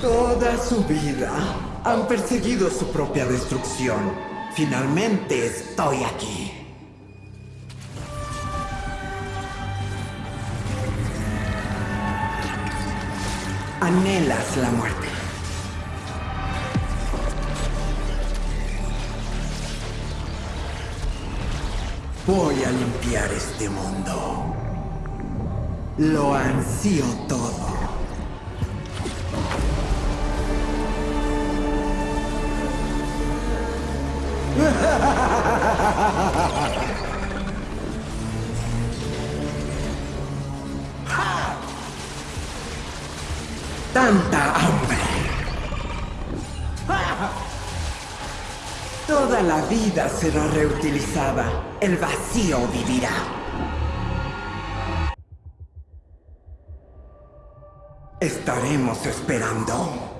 Toda su vida han perseguido su propia destrucción. Finalmente estoy aquí. Anhelas la muerte. Voy a limpiar este mundo. Lo ansío todo. Tanta hambre. Toda la vida será reutilizada. El vacío vivirá. Estaremos esperando.